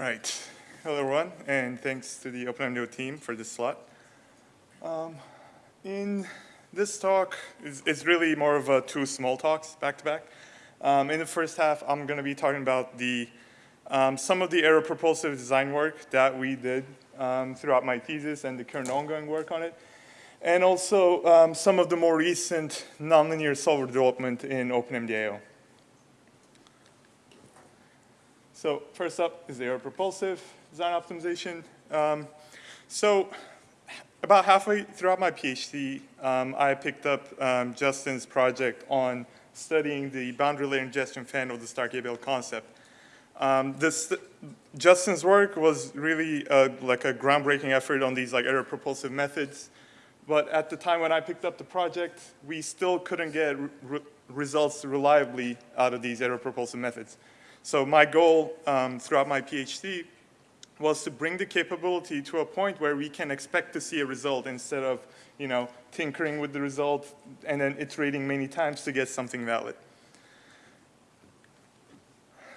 right. Hello, everyone, and thanks to the OpenMDAO team for this slot. Um, in this talk, it's, really more of a two small talks back to back. Um, in the first half, I'm going to be talking about the um, some of the aeropropulsive design work that we did um, throughout my thesis and the current ongoing work on it, and also um, some of the more recent nonlinear solver development in OpenMDAO. So first up is the aeropropulsive design optimization. Um, so about halfway throughout my PhD, um, I picked up um, Justin's project on studying the boundary layer ingestion fan of the STARC-ABL concept. Um, this, Justin's work was really like a groundbreaking effort on these like aeropropulsive methods. But at the time when I picked up the project, we still couldn't get re results reliably out of these aeropropulsive methods. So my goal um, throughout my PhD was to bring the capability to a point where we can expect to see a result instead of, you know, tinkering with the result and then iterating many times to get something valid.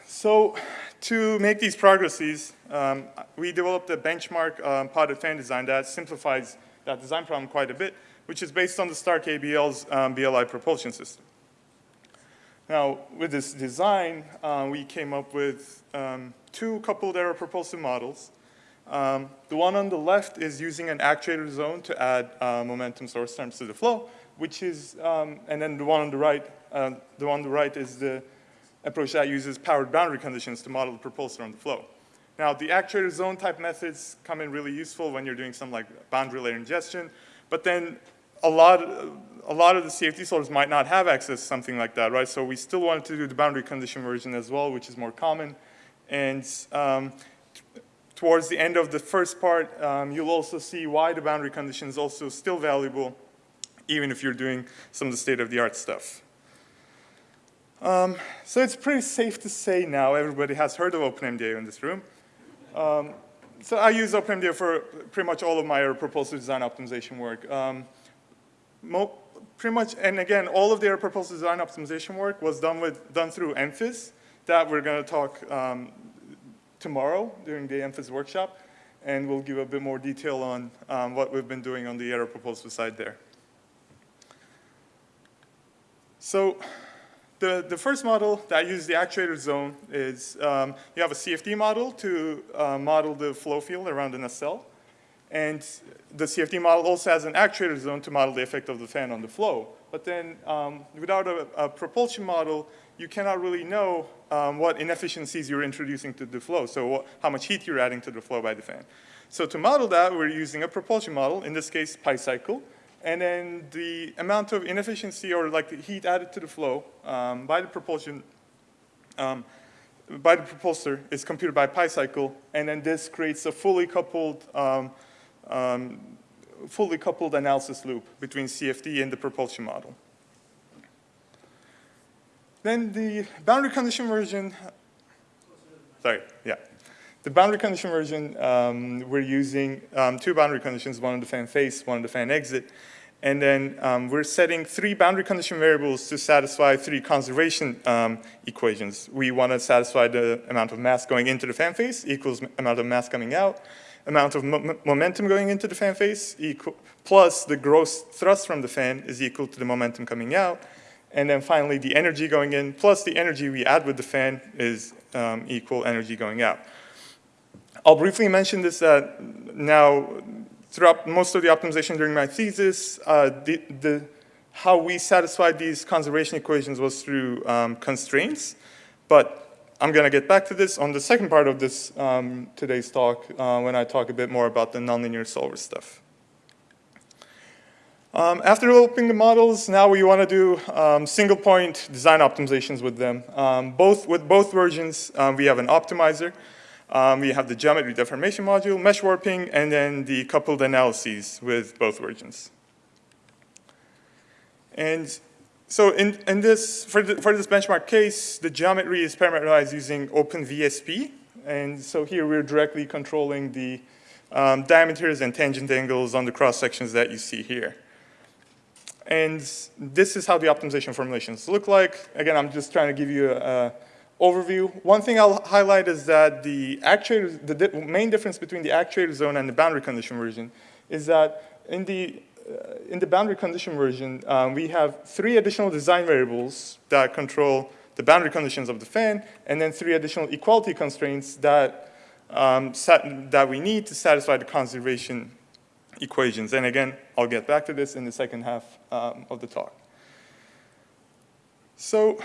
So to make these progresses, um, we developed a benchmark um, podded fan design that simplifies that design problem quite a bit, which is based on the STARC-ABL's um, BLI propulsion system. Now, with this design, uh, we came up with um, two coupled aeropropulsive models. Um, the one on the left is using an actuator zone to add uh, momentum source terms to the flow, which is, um, and then the one on the right, uh, the one on the right is the approach that uses powered boundary conditions to model the propulsor on the flow. Now, the actuator zone type methods come in really useful when you're doing some like boundary layer ingestion, but then a lot, a lot of the CFD solvers might not have access to something like that, right? So we still wanted to do the boundary condition version as well, which is more common. And um, towards the end of the first part, um, you'll also see why the boundary condition is also still valuable, even if you're doing some of the state-of-the-art stuff. Um, so it's pretty safe to say now everybody has heard of OpenMDAO in this room. Um, so I use OpenMDAO for pretty much all of my propulsive design optimization work. Um, pretty much, and again, all of their propulsive design optimization work was done with done through MPhys that we're going to talk um, tomorrow during the MPhys workshop, and we'll give a bit more detail on um, what we've been doing on the aeropropulsive side there. So the, the first model that uses the actuator zone is um, you have a CFD model to uh, model the flow field around a nacelle. And the CFD model also has an actuator zone to model the effect of the fan on the flow. But then um, without a, a, propulsion model, you cannot really know um, what inefficiencies you're introducing to the flow, so what, how much heat you're adding to the flow by the fan. So to model that, we're using a propulsion model, in this case, PyCycle. And then the amount of inefficiency or like the heat added to the flow um, by the propulsion um, by the propulsor is computed by PyCycle, and then this creates a fully coupled um, fully coupled analysis loop between CFD and the propulsion model. Then the boundary condition version, sorry, yeah. The boundary condition version, um, we're using um, two boundary conditions, one on the fan face, one on the fan exit. And then um, we're setting three boundary condition variables to satisfy three conservation um, equations. We want to satisfy the amount of mass going into the fan face equals amount of mass coming out amount of mo momentum going into the fan face equal, plus the gross thrust from the fan is equal to the momentum coming out. And then finally, the energy going in plus the energy we add with the fan is um, equal energy going out. I'll briefly mention this uh, now throughout most of the optimization during my thesis, uh, the, the, how we satisfied these conservation equations was through um, constraints. But I'm going to get back to this on the second part of this um, today's talk uh, when I talk a bit more about the nonlinear solver stuff. Um, after developing the models, now we want to do um, single point design optimizations with them. Um, both With both versions, um, we have an optimizer. Um, we have the geometry deformation module, mesh warping, and then the coupled analyses with both versions. And so in, in this, for, the, for this benchmark case, the geometry is parameterized using OpenVSP. And so here we're directly controlling the um, diameters and tangent angles on the cross sections that you see here. And this is how the optimization formulations look like. Again, I'm just trying to give you an overview. One thing I'll highlight is that the actuator, the di main difference between the actuator zone and the boundary condition version is that in the, in the boundary condition version, um, we have three additional design variables that control the boundary conditions of the fan, and then three additional equality constraints that, um, that we need to satisfy the conservation equations. And again, I'll get back to this in the second half um, of the talk. So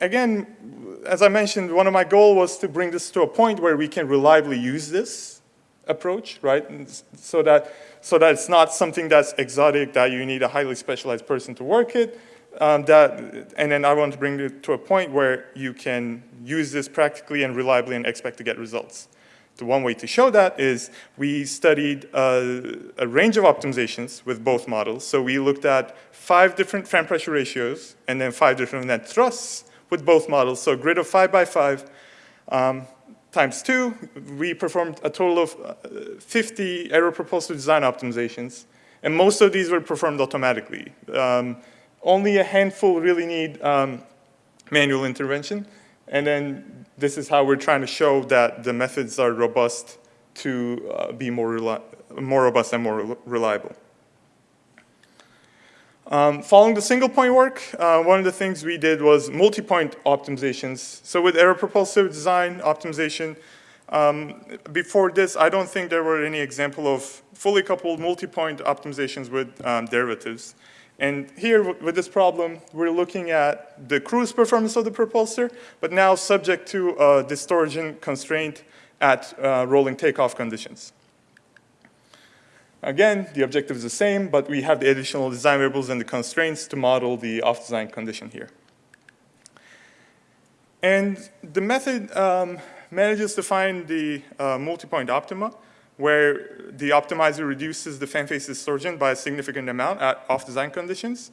again, as I mentioned, one of my goals was to bring this to a point where we can reliably use this approach, right? So that, so that it's not something that's exotic that you need a highly specialized person to work it. Um, that, and then I want to bring it to a point where you can use this practically and reliably and expect to get results. The one way to show that is we studied a, a range of optimizations with both models. So we looked at five different fan pressure ratios and then five different net thrusts with both models. So a grid of five by five um, times two, we performed a total of uh, 50 aeropropulsive design optimizations. And most of these were performed automatically. Um, only a handful really need um, manual intervention. And then this is how we're trying to show that the methods are robust to uh, be more, more robust and more reliable. Um, following the single point work, uh, one of the things we did was multi-point optimizations. So with aeropropulsive design optimization, um, before this, I don't think there were any example of fully coupled multi-point optimizations with um, derivatives. And here, with this problem, we're looking at the cruise performance of the propulsor, but now subject to a distortion constraint at uh, rolling takeoff conditions. Again, the objective is the same, but we have the additional design variables and the constraints to model the off-design condition here. And the method um, manages to find the uh, multi-point optima, where the optimizer reduces the fan face distortion by a significant amount at off-design conditions,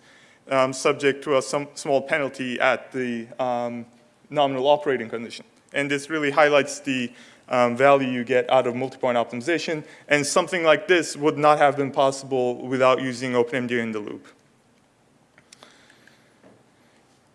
um, subject to a small penalty at the um, nominal operating condition. And this really highlights the um, value you get out of multi-point optimization. And something like this would not have been possible without using OpenMDAO in the loop.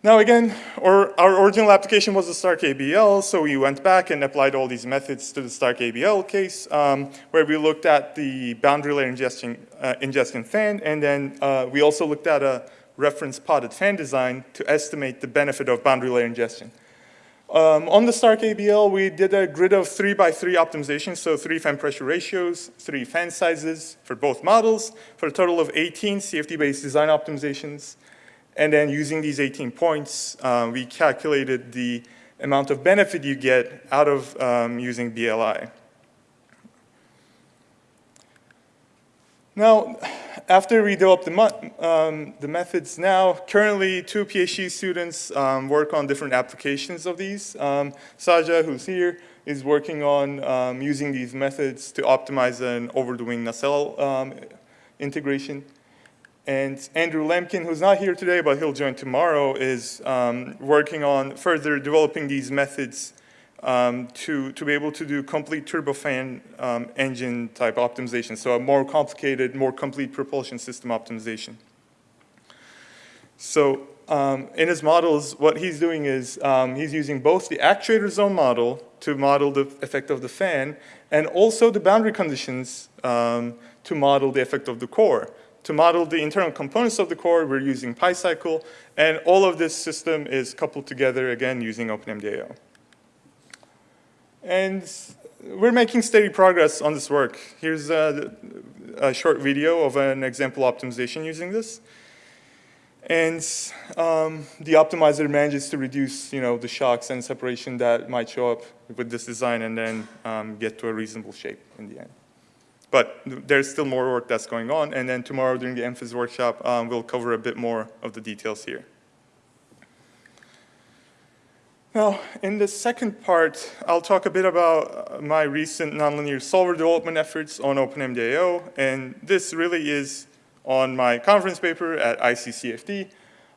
Now again, our, our original application was the STARC-ABL, so we went back and applied all these methods to the STARC-ABL case, um, where we looked at the boundary layer ingestion, uh, ingestion fan, and then uh, we also looked at a reference podded fan design to estimate the benefit of boundary layer ingestion. Um, on the STARC-ABL, we did a grid of three by three optimization, so three fan pressure ratios, three fan sizes for both models, for a total of 18 CFD-based design optimizations. And then using these 18 points, uh, we calculated the amount of benefit you get out of um, using BLI. Now, after we developed the, um, the, methods now, currently two PhD students um, work on different applications of these. Um, Saja, who's here, is working on um, using these methods to optimize an over-the-wing nacelle um, integration. And Andrew Lamkin, who's not here today, but he'll join tomorrow, is um, working on further developing these methods um, to, to be able to do complete turbofan um, engine type optimization, so a more complicated, more complete propulsion system optimization. So um, in his models, what he's doing is um, he's using both the actuator zone model to model the effect of the fan and also the boundary conditions um, to model the effect of the core. To model the internal components of the core, we're using PyCycle, and all of this system is coupled together, again, using OpenMDAO. And we're making steady progress on this work. Here's a, a short video of an example optimization using this. And um, the optimizer manages to reduce, you know, the shocks and separation that might show up with this design and then um, get to a reasonable shape in the end. But there's still more work that's going on. And then tomorrow during the MPhys workshop, um, we'll cover a bit more of the details here. Now, in the second part, I'll talk a bit about uh, my recent nonlinear solver development efforts on OpenMDAO, and this really is on my conference paper at ICCFD.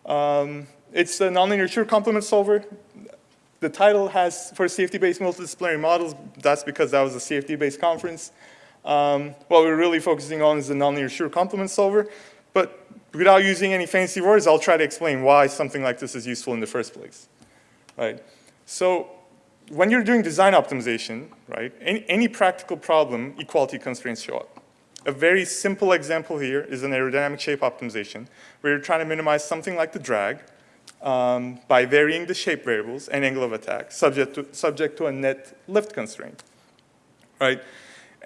Um, it's a nonlinear Schur complement solver. The title has, for CFD-based multidisciplinary models, that's because that was a CFD-based conference. Um, what we're really focusing on is the nonlinear Schur complement solver, but without using any fancy words, I'll try to explain why something like this is useful in the first place right? So when you're doing design optimization, right, any, any practical problem, equality constraints show up. A very simple example here is an aerodynamic shape optimization, where you're trying to minimize something like the drag um, by varying the shape variables and angle of attack, subject to, subject to a net lift constraint, right?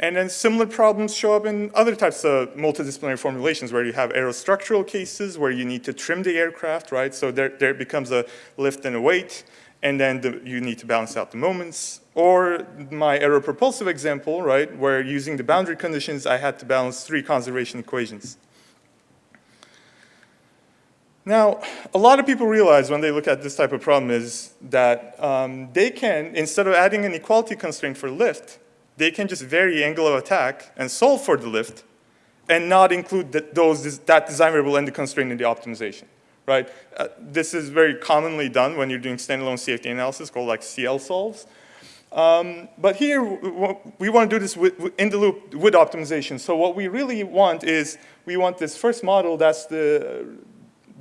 And then similar problems show up in other types of multidisciplinary formulations where you have aerostructural cases where you need to trim the aircraft, right? So there, there becomes a lift and a weight and then the, you need to balance out the moments. Or my aeropropulsive example, right, where using the boundary conditions, I had to balance three conservation equations. Now, a lot of people realize when they look at this type of problem is that um, they can, instead of adding an equality constraint for lift, they can just vary angle of attack and solve for the lift and not include the, those, that design variable and the constraint in the optimization right? Uh, this is very commonly done when you're doing standalone CFD analysis called like CL solves. Um, but here, we want to do this with, in the loop with optimization. So what we really want is, we want this first model, that's the,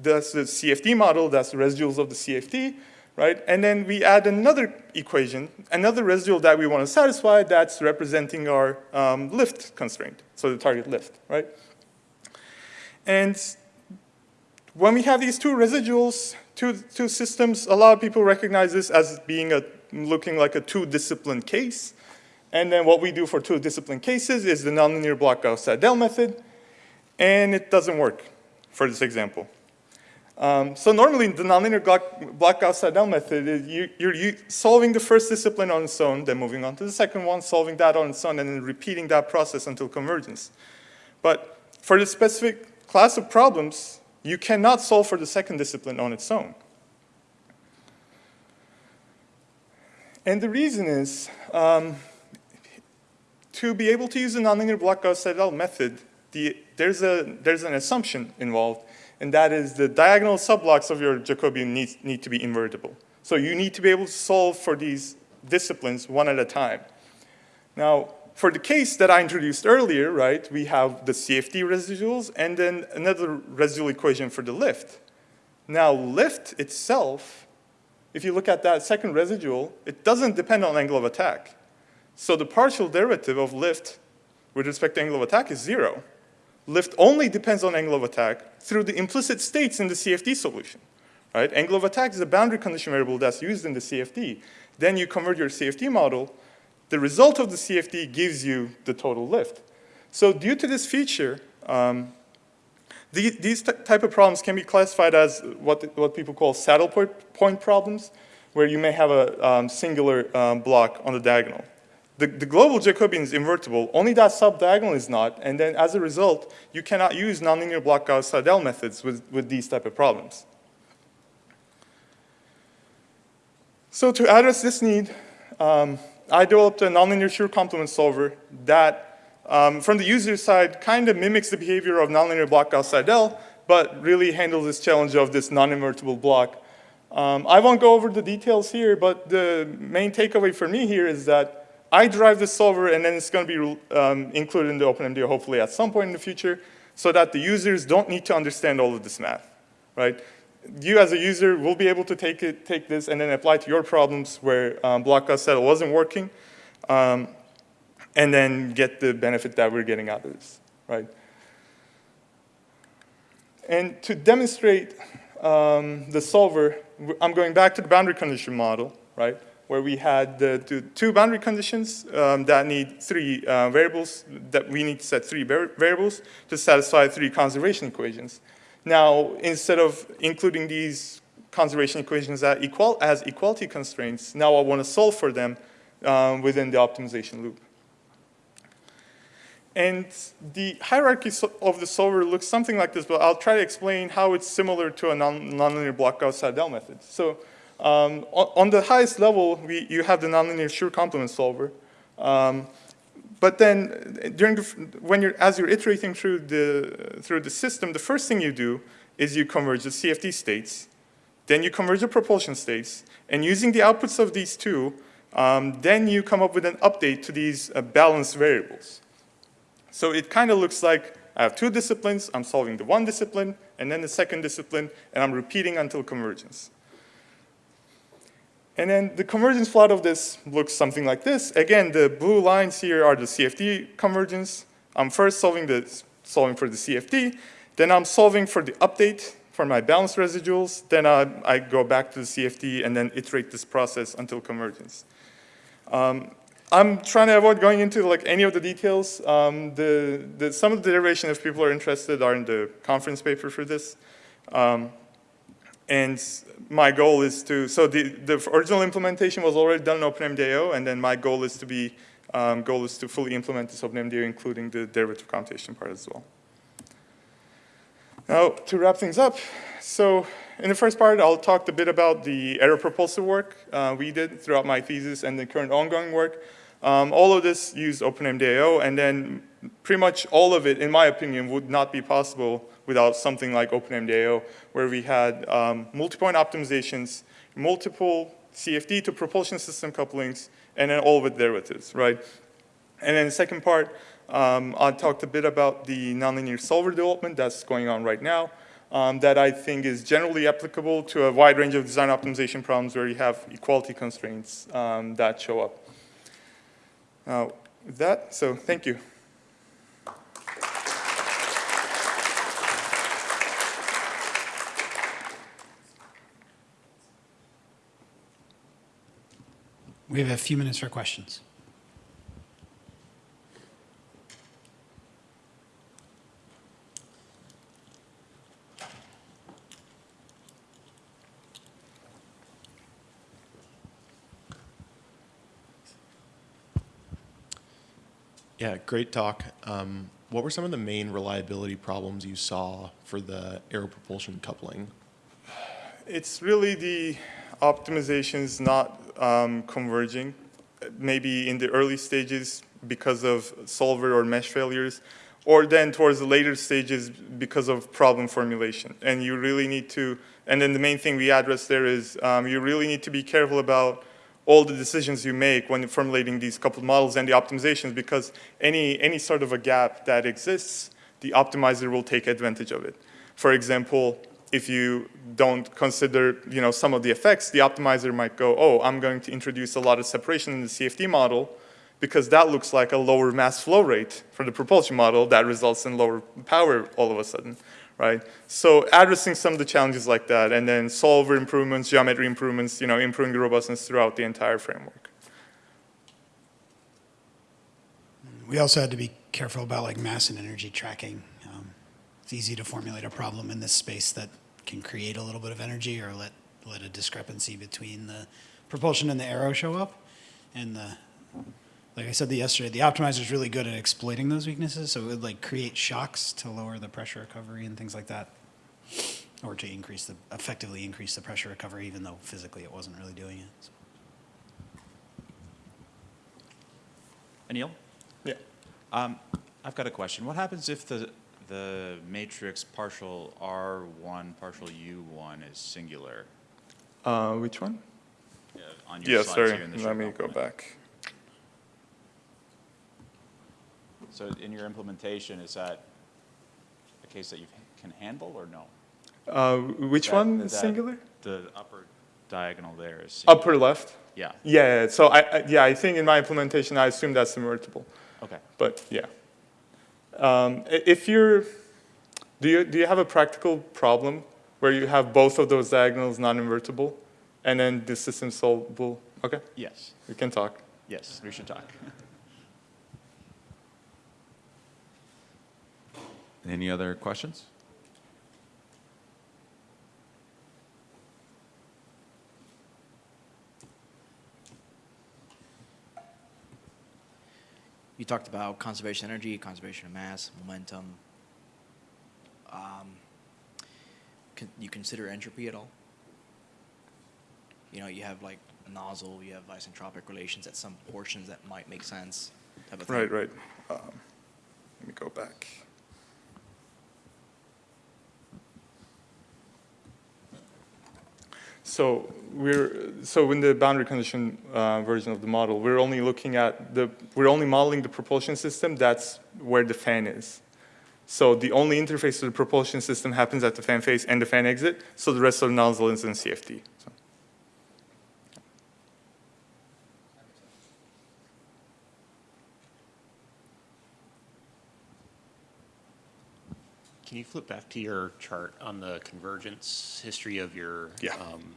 that's the CFD model, that's the residuals of the CFD, right? And then we add another equation, another residual that we want to satisfy that's representing our um, lift constraint, so the target lift, right? And when we have these two residuals, two, two systems, a lot of people recognize this as being a, looking like a two-discipline case. And then what we do for two-discipline cases is the nonlinear block Gauss-Seidel method, and it doesn't work for this example. Um, so normally the nonlinear block Gauss-Seidel method is you, you're solving the first discipline on its own, then moving on to the second one, solving that on its own, and then repeating that process until convergence. But for the specific class of problems, you cannot solve for the second discipline on its own. And the reason is, um, to be able to use the nonlinear block Gauss-Seidel method, the, there's, a, there's an assumption involved, and that is the diagonal subblocks of your Jacobian need, need to be invertible. So you need to be able to solve for these disciplines one at a time. Now, for the case that I introduced earlier, right, we have the CFD residuals and then another residual equation for the lift. Now, lift itself, if you look at that second residual, it doesn't depend on angle of attack. So the partial derivative of lift with respect to angle of attack is zero. Lift only depends on angle of attack through the implicit states in the CFD solution. Right? Angle of attack is a boundary condition variable that's used in the CFD. Then you convert your CFD model the result of the CFD gives you the total lift. So due to this feature, um, the, these type of problems can be classified as what, what people call saddle point problems, where you may have a um, singular um, block on the diagonal. The, the, global Jacobian is invertible, only that subdiagonal is not, and then as a result, you cannot use nonlinear block Gauss-Seidel methods with, with these type of problems. So to address this need, um, I developed a nonlinear Schur complement solver that, um, from the user side, kind of mimics the behavior of nonlinear block Gauss-Seidel, but really handles this challenge of this non-invertible block. Um, I won't go over the details here, but the main takeaway for me here is that I drive the solver and then it's going to be um, included in the OpenMDAO hopefully at some point in the future so that the users don't need to understand all of this math, right? you as a user will be able to take, it, take this and then apply to your problems where um, block Gauss-Seidel wasn't working um, and then get the benefit that we're getting out of this, right? And to demonstrate um, the solver, I'm going back to the boundary condition model, right? Where we had the two boundary conditions um, that need three uh, variables, that we need to set three variables to satisfy three conservation equations. Now, instead of including these conservation equations as, equal, as equality constraints, now I want to solve for them um, within the optimization loop. And the hierarchy of the solver looks something like this, but I'll try to explain how it's similar to a non nonlinear block Gauss-Seidel method. So um, on, the highest level, we, you have the nonlinear Schur complement solver. Um, but then during the, when you're, as you're iterating through the, through the system, the first thing you do is you converge the CFD states, then you converge the propulsion states, and using the outputs of these two, um, then you come up with an update to these uh, balanced variables. So it kind of looks like I have two disciplines, I'm solving the one discipline, and then the second discipline, and I'm repeating until convergence. And then the convergence plot of this looks something like this. Again, the blue lines here are the CFD convergence. I'm first solving, the, solving for the CFD, then I'm solving for the update for my balanced residuals, then I, I go back to the CFD and then iterate this process until convergence. Um, I'm trying to avoid going into like any of the details. Um, the, the, some of the derivation, if people are interested, are in the conference paper for this. Um, and my goal is to, so the, the original implementation was already done in OpenMDAO, and then my goal is to be, um, goal is to fully implement this OpenMDAO, including the derivative computation part as well. Now, to wrap things up, so in the first part, I'll talk a bit about the aeropropulsive work uh, we did throughout my thesis and the current ongoing work. Um, all of this used OpenMDAO, and then pretty much all of it, in my opinion, would not be possible without something like OpenMDAO, where we had um, multi-point optimizations, multiple CFD to propulsion system couplings, and then all it derivatives, right? And then the second part, um, I talked a bit about the nonlinear solver development that's going on right now um, that I think is generally applicable to a wide range of design optimization problems where you have equality constraints um, that show up. Now, with that, so thank you. We have a few minutes for questions. Yeah, great talk. Um, what were some of the main reliability problems you saw for the aero propulsion coupling? It's really the optimizations not um, converging, maybe in the early stages because of solver or mesh failures, or then towards the later stages because of problem formulation. And you really need to, and then the main thing we address there is um, you really need to be careful about all the decisions you make when formulating these coupled models and the optimizations because any, any sort of a gap that exists, the optimizer will take advantage of it. For example, if you don't consider you know, some of the effects, the optimizer might go, oh, I'm going to introduce a lot of separation in the CFD model because that looks like a lower mass flow rate for the propulsion model that results in lower power all of a sudden right? So addressing some of the challenges like that and then solver improvements, geometry improvements, you know, improving the robustness throughout the entire framework. We also had to be careful about like mass and energy tracking. It's easy to formulate a problem in this space that can create a little bit of energy or let, let a discrepancy between the propulsion and the aero show up. And the like I said the yesterday, the optimizer is really good at exploiting those weaknesses. So it would like create shocks to lower the pressure recovery and things like that, or to increase the effectively increase the pressure recovery, even though physically it wasn't really doing it. So. Anil? Yeah. Um, I've got a question. What happens if the the matrix partial R1, partial U1 is singular? Uh, which one? Yeah, on your Yeah, sorry, here in the let me go complement. back. So in your implementation, is that a case that you can handle or no? Uh, which That- one that- is singular? The upper diagonal there is singular. Upper left? Yeah, Yeah, yeah, so I, I, yeah, I think in my implementation, I assume that's invertible, okay. but yeah. Um, if you're, do you, do you have a practical problem where you have both of those diagonals non-invertible and then the system solvable? Okay, Yes, we can talk. yes, we should talk. Any other questions? Talked about conservation energy, conservation of mass, momentum. Um, con- you consider entropy at all? You know, you have like a nozzle, you have isentropic relations at some portions that might make sense. Right, right. Um, Let me go back. so we're so in the boundary condition uh, version of the model, we're only looking at the we're only modeling the propulsion system. That's where the fan is. So the only interface to the propulsion system happens at the fan face and the fan exit. So the rest of the nozzle is in CFD. So. Can you flip back to your chart on the convergence history of your yeah. um,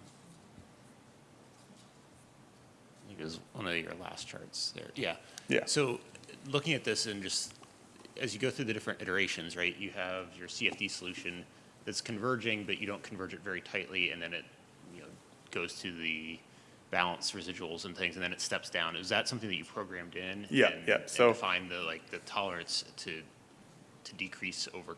I think it was one of your last charts there. Yeah. Yeah. So looking at this and just, as you go through the different iterations, right, you have your CFD solution that's converging, but you don't converge it very tightly, and then it, you know, goes to the balance residuals and things, and then it steps down. Is that something that you programmed in? Yeah, and- yeah, and so- define the, like, the tolerance to, to decrease over,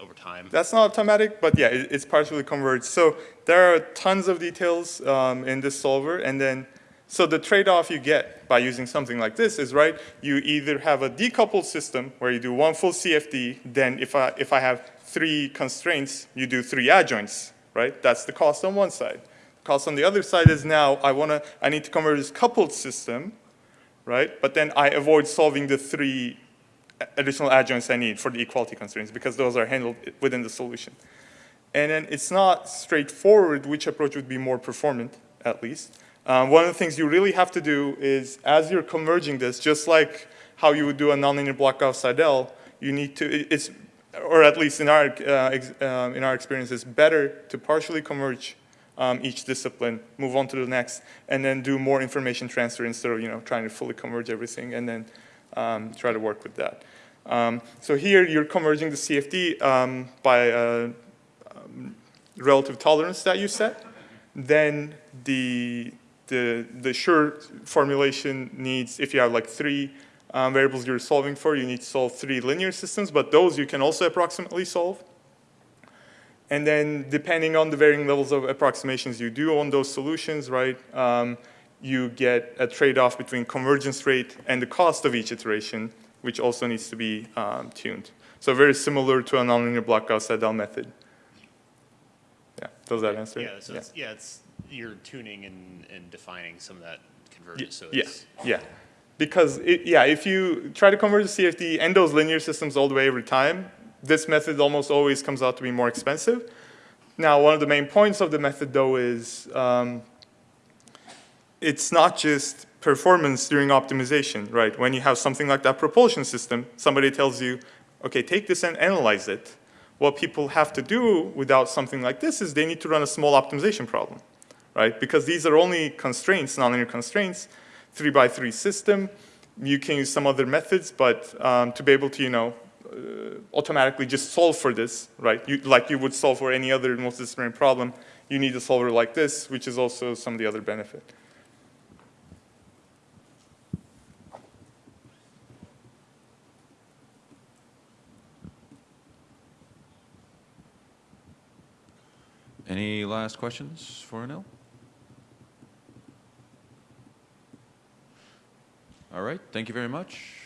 over time? That's not automatic, but yeah, it, it's partially converged. So there are tons of details um, in this solver, and then so the trade-off you get by using something like this is right. You either have a decoupled system where you do one full CFD, then if I if I have three constraints, you do three adjoints, right? That's the cost on one side. Cost on the other side is now I wanna I need to convert this coupled system, right? But then I avoid solving the three additional adjoints I need for the equality constraints because those are handled within the solution. And then it's not straightforward which approach would be more performant, at least. Um, one of the things you really have to do is, as you're converging this, just like how you would do a nonlinear block Gauss Seidel, you need to, it's, or at least in our, uh, ex, um, in our experience, it's better to partially converge um, each discipline, move on to the next, and then do more information transfer instead of, you know, trying to fully converge everything and then um, try to work with that. Um, so here you're converging the CFD um, by uh, relative tolerance that you set. Then the, the, the Schur formulation needs, if you have like three um, variables you're solving for, you need to solve three linear systems, but those you can also approximately solve. And then depending on the varying levels of approximations you do on those solutions, right, um, you get a trade-off between convergence rate and the cost of each iteration, which also needs to be um, tuned. So very similar to a nonlinear block Gauss-Seidel method. Yeah, does that answer? Yeah, so it's, yeah, it's, you're tuning and, and defining some of that convergence, so Yeah, it's. yeah. Because, it, yeah, if you try to convert the CFD and those linear systems all the way every time, this method almost always comes out to be more expensive. Now, one of the main points of the method, though, is um, it's not just performance during optimization, right? When you have something like that propulsion system, somebody tells you, okay, take this and analyze it. What people have to do without something like this is they need to run a small optimization problem, right? Because these are only constraints, nonlinear constraints, three by three system. You can use some other methods, but um, to be able to, you know, uh, automatically just solve for this, right? You, like you would solve for any other multidisciplinary problem, you need a solver like this, which is also some of the other benefit. Any last questions for Anil? All right, thank you very much.